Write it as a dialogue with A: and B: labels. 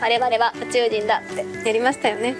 A: 我々は宇宙人だって
B: やりましたよね。